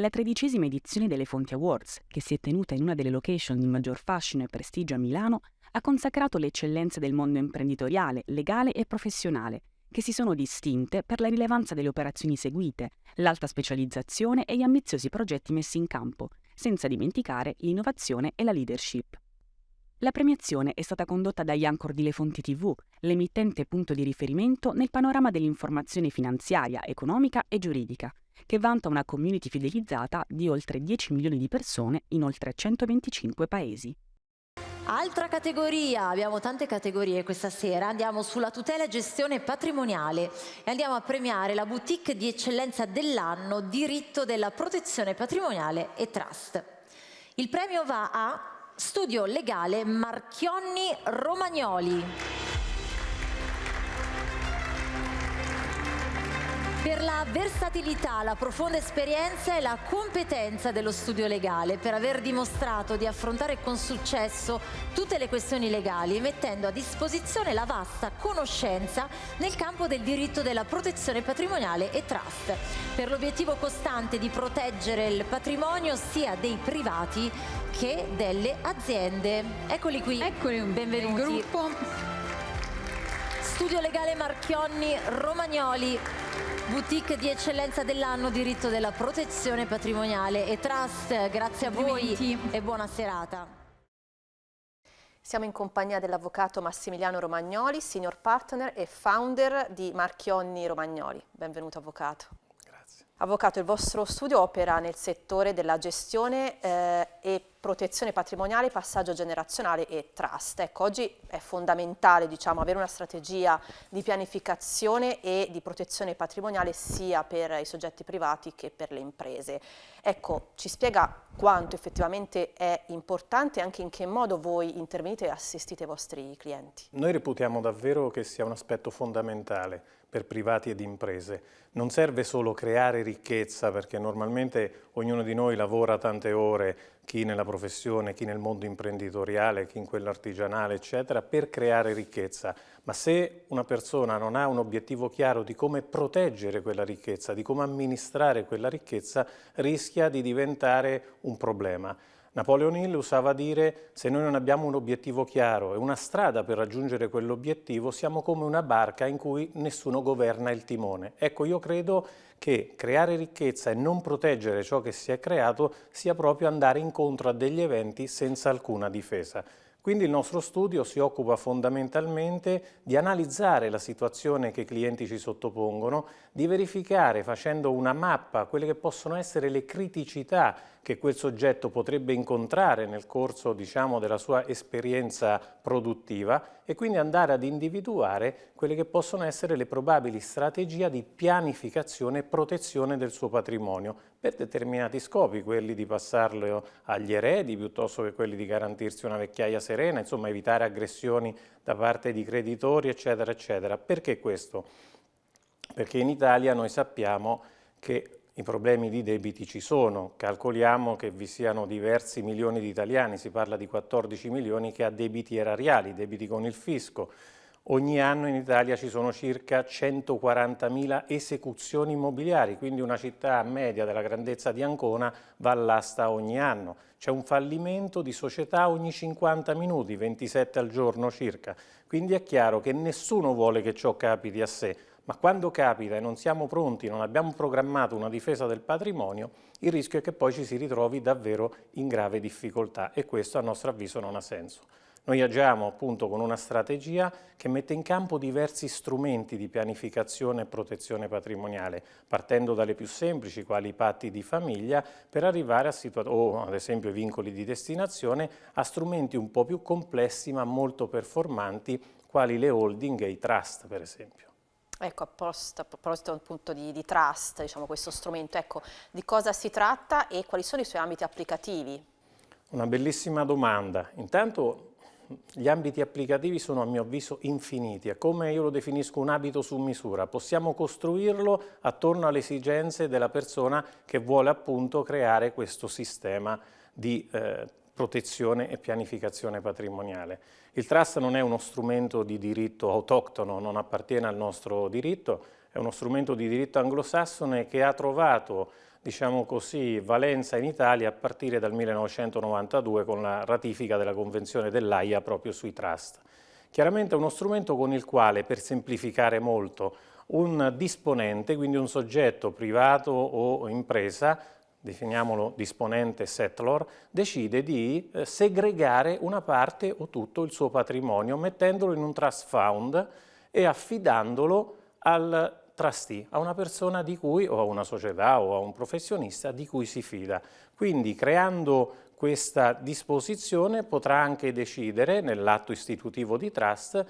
La tredicesima edizione delle Fonti Awards, che si è tenuta in una delle location di maggior fascino e prestigio a Milano, ha consacrato le eccellenze del mondo imprenditoriale, legale e professionale, che si sono distinte per la rilevanza delle operazioni seguite, l'alta specializzazione e gli ambiziosi progetti messi in campo, senza dimenticare l'innovazione e la leadership. La premiazione è stata condotta da Iancor di Le Fonti TV, l'emittente punto di riferimento nel panorama dell'informazione finanziaria, economica e giuridica, che vanta una community fidelizzata di oltre 10 milioni di persone in oltre 125 paesi. Altra categoria, abbiamo tante categorie questa sera, andiamo sulla tutela e gestione patrimoniale e andiamo a premiare la boutique di eccellenza dell'anno diritto della protezione patrimoniale e trust. Il premio va a Studio Legale Marchionni Romagnoli. Per la versatilità, la profonda esperienza e la competenza dello studio legale, per aver dimostrato di affrontare con successo tutte le questioni legali, mettendo a disposizione la vasta conoscenza nel campo del diritto della protezione patrimoniale e trust, per l'obiettivo costante di proteggere il patrimonio sia dei privati che delle aziende. Eccoli qui, Eccoli, benvenuti. Il gruppo. Studio Legale Marchionni Romagnoli Boutique di eccellenza dell'anno, diritto della protezione patrimoniale e trust. Grazie a voi e buona serata. Siamo in compagnia dell'avvocato Massimiliano Romagnoli, senior partner e founder di Marchionni Romagnoli. Benvenuto avvocato. Grazie. Avvocato, il vostro studio opera nel settore della gestione eh, e protezione patrimoniale, passaggio generazionale e trust. Ecco, oggi è fondamentale diciamo, avere una strategia di pianificazione e di protezione patrimoniale sia per i soggetti privati che per le imprese. Ecco, ci spiega quanto effettivamente è importante e anche in che modo voi intervenite e assistite i vostri clienti. Noi reputiamo davvero che sia un aspetto fondamentale per privati ed imprese. Non serve solo creare ricchezza perché normalmente ognuno di noi lavora tante ore chi nella professione, chi nel mondo imprenditoriale, chi in quello artigianale, eccetera, per creare ricchezza. Ma se una persona non ha un obiettivo chiaro di come proteggere quella ricchezza, di come amministrare quella ricchezza, rischia di diventare un problema. Napoleon Hill usava dire se noi non abbiamo un obiettivo chiaro e una strada per raggiungere quell'obiettivo siamo come una barca in cui nessuno governa il timone. Ecco, io credo che creare ricchezza e non proteggere ciò che si è creato sia proprio andare incontro a degli eventi senza alcuna difesa. Quindi il nostro studio si occupa fondamentalmente di analizzare la situazione che i clienti ci sottopongono, di verificare facendo una mappa quelle che possono essere le criticità che quel soggetto potrebbe incontrare nel corso diciamo, della sua esperienza produttiva e quindi andare ad individuare quelle che possono essere le probabili strategie di pianificazione e protezione del suo patrimonio per determinati scopi, quelli di passarlo agli eredi piuttosto che quelli di garantirsi una vecchiaia serena, insomma evitare aggressioni da parte di creditori eccetera eccetera. Perché questo? Perché in Italia noi sappiamo che i problemi di debiti ci sono, calcoliamo che vi siano diversi milioni di italiani, si parla di 14 milioni che ha debiti erariali, debiti con il fisco. Ogni anno in Italia ci sono circa 140.000 esecuzioni immobiliari, quindi una città media della grandezza di Ancona va all'asta ogni anno. C'è un fallimento di società ogni 50 minuti, 27 al giorno circa. Quindi è chiaro che nessuno vuole che ciò capiti a sé, ma quando capita e non siamo pronti, non abbiamo programmato una difesa del patrimonio, il rischio è che poi ci si ritrovi davvero in grave difficoltà e questo a nostro avviso non ha senso. Noi agiamo appunto con una strategia che mette in campo diversi strumenti di pianificazione e protezione patrimoniale, partendo dalle più semplici, quali i patti di famiglia, per arrivare a situazioni, o ad esempio i vincoli di destinazione, a strumenti un po' più complessi ma molto performanti, quali le holding e i trust per esempio. Ecco, a proposito, a proposito appunto di, di trust, diciamo, questo strumento, ecco, di cosa si tratta e quali sono i suoi ambiti applicativi? Una bellissima domanda. Intanto gli ambiti applicativi sono a mio avviso infiniti, è come io lo definisco un abito su misura, possiamo costruirlo attorno alle esigenze della persona che vuole appunto creare questo sistema di eh, protezione e pianificazione patrimoniale. Il trust non è uno strumento di diritto autoctono, non appartiene al nostro diritto, è uno strumento di diritto anglosassone che ha trovato diciamo così, valenza in Italia a partire dal 1992 con la ratifica della Convenzione dell'AIA proprio sui trust. Chiaramente è uno strumento con il quale, per semplificare molto, un disponente, quindi un soggetto privato o impresa, definiamolo disponente settlor, decide di eh, segregare una parte o tutto il suo patrimonio mettendolo in un trust fund e affidandolo al trustee, a una persona di cui, o a una società o a un professionista di cui si fida. Quindi creando questa disposizione potrà anche decidere nell'atto istitutivo di trust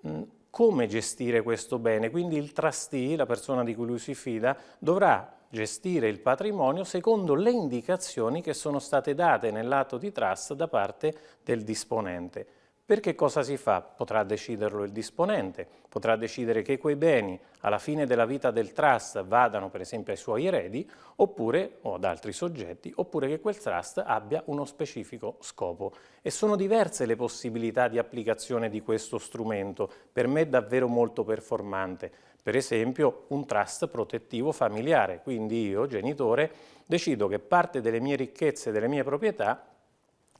mh, come gestire questo bene, quindi il trustee, la persona di cui lui si fida, dovrà gestire il patrimonio secondo le indicazioni che sono state date nell'atto di trust da parte del disponente. Perché cosa si fa? Potrà deciderlo il disponente, potrà decidere che quei beni alla fine della vita del trust vadano per esempio ai suoi eredi oppure, o ad altri soggetti, oppure che quel trust abbia uno specifico scopo. E sono diverse le possibilità di applicazione di questo strumento, per me davvero molto performante. Per esempio un trust protettivo familiare, quindi io, genitore, decido che parte delle mie ricchezze, delle mie proprietà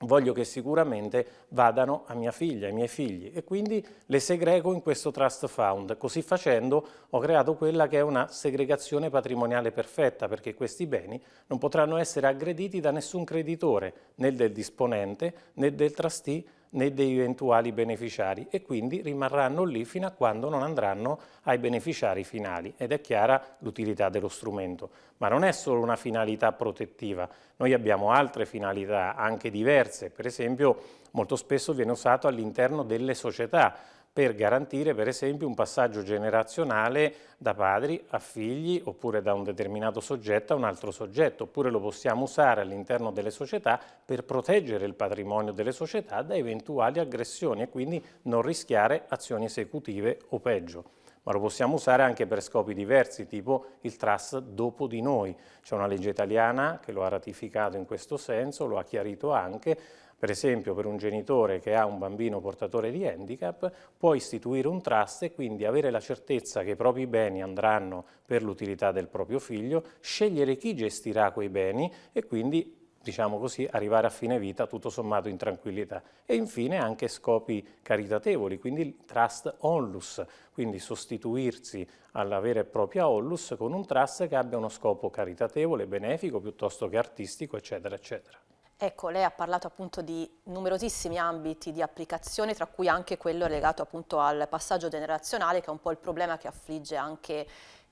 voglio che sicuramente vadano a mia figlia, ai miei figli e quindi le segrego in questo trust fund. Così facendo ho creato quella che è una segregazione patrimoniale perfetta perché questi beni non potranno essere aggrediti da nessun creditore, né del disponente né del trustee né degli eventuali beneficiari e quindi rimarranno lì fino a quando non andranno ai beneficiari finali. Ed è chiara l'utilità dello strumento. Ma non è solo una finalità protettiva, noi abbiamo altre finalità anche diverse, per esempio molto spesso viene usato all'interno delle società, per garantire per esempio un passaggio generazionale da padri a figli oppure da un determinato soggetto a un altro soggetto, oppure lo possiamo usare all'interno delle società per proteggere il patrimonio delle società da eventuali aggressioni e quindi non rischiare azioni esecutive o peggio ma lo possiamo usare anche per scopi diversi, tipo il trust dopo di noi. C'è una legge italiana che lo ha ratificato in questo senso, lo ha chiarito anche, per esempio per un genitore che ha un bambino portatore di handicap può istituire un trust e quindi avere la certezza che i propri beni andranno per l'utilità del proprio figlio, scegliere chi gestirà quei beni e quindi diciamo così, arrivare a fine vita tutto sommato in tranquillità. E infine anche scopi caritatevoli, quindi il trust onlus, quindi sostituirsi alla vera e propria onlus con un trust che abbia uno scopo caritatevole, benefico, piuttosto che artistico, eccetera, eccetera. Ecco, lei ha parlato appunto di numerosissimi ambiti di applicazione, tra cui anche quello legato appunto al passaggio generazionale, che è un po' il problema che affligge anche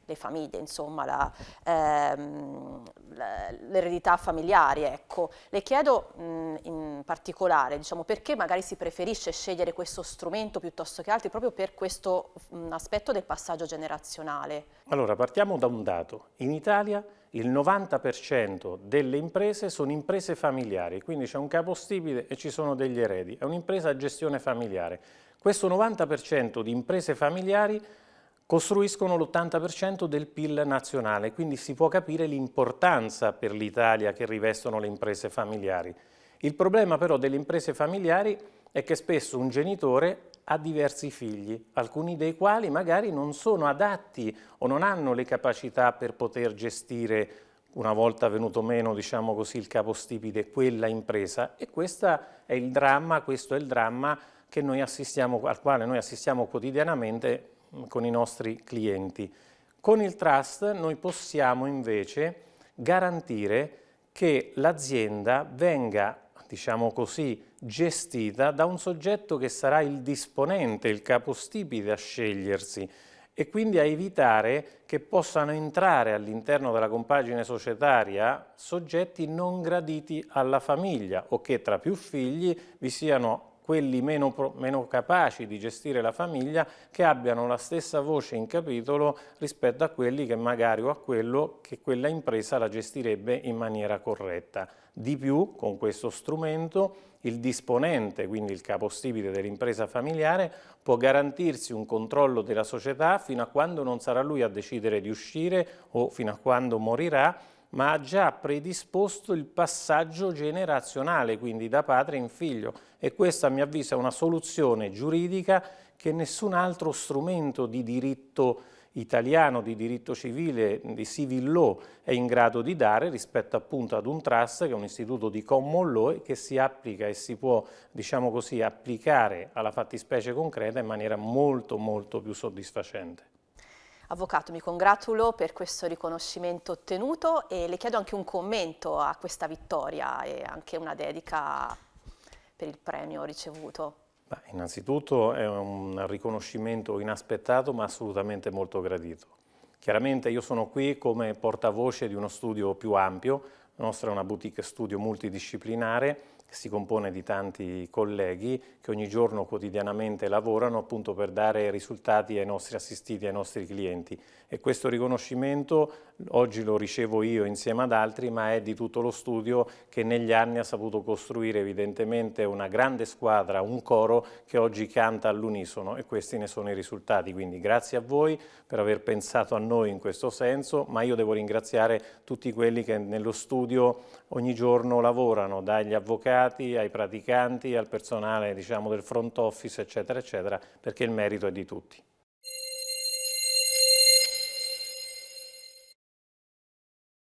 le famiglie, insomma, ehm, l'eredità familiari. Ecco. Le chiedo mh, in particolare diciamo, perché magari si preferisce scegliere questo strumento piuttosto che altri proprio per questo mh, aspetto del passaggio generazionale. Allora, partiamo da un dato. In Italia il 90% delle imprese sono imprese familiari, quindi c'è un capostipite e ci sono degli eredi, è un'impresa a gestione familiare. Questo 90% di imprese familiari costruiscono l'80% del PIL nazionale, quindi si può capire l'importanza per l'Italia che rivestono le imprese familiari. Il problema però delle imprese familiari è che spesso un genitore ha diversi figli, alcuni dei quali magari non sono adatti o non hanno le capacità per poter gestire una volta venuto meno, diciamo così, il capostipite, quella impresa e questo è il dramma, questo è il dramma al quale noi assistiamo quotidianamente mm, con i nostri clienti. Con il trust noi possiamo invece garantire che l'azienda venga diciamo così, gestita da un soggetto che sarà il disponente, il capostipite a scegliersi e quindi a evitare che possano entrare all'interno della compagine societaria soggetti non graditi alla famiglia o che tra più figli vi siano quelli meno, meno, capaci di gestire la famiglia che abbiano la stessa voce in capitolo rispetto a quelli che magari o a quello che quella impresa la gestirebbe in maniera corretta. Di più, con questo strumento, il disponente, quindi il capostipite dell'impresa familiare, può garantirsi un controllo della società fino a quando non sarà lui a decidere di uscire o fino a quando morirà, ma ha già predisposto il passaggio generazionale, quindi da padre in figlio. E questa, a mio avviso, è una soluzione giuridica che nessun altro strumento di diritto italiano di diritto civile, di civil law, è in grado di dare rispetto appunto ad un trust che è un istituto di common law che si applica e si può, diciamo così, applicare alla fattispecie concreta in maniera molto molto più soddisfacente. Avvocato, mi congratulo per questo riconoscimento ottenuto e le chiedo anche un commento a questa vittoria e anche una dedica per il premio ricevuto. Beh, innanzitutto è un riconoscimento inaspettato ma assolutamente molto gradito. Chiaramente io sono qui come portavoce di uno studio più ampio, la nostra è una boutique studio multidisciplinare che si compone di tanti colleghi che ogni giorno quotidianamente lavorano appunto per dare risultati ai nostri assistiti, ai nostri clienti. E questo riconoscimento oggi lo ricevo io insieme ad altri ma è di tutto lo studio che negli anni ha saputo costruire evidentemente una grande squadra, un coro che oggi canta all'unisono. E questi ne sono i risultati, quindi grazie a voi per aver pensato a noi in questo senso ma io devo ringraziare tutti quelli che nello studio ogni giorno lavorano, dagli avvocati ai praticanti al personale diciamo, del front office eccetera eccetera perché il merito è di tutti.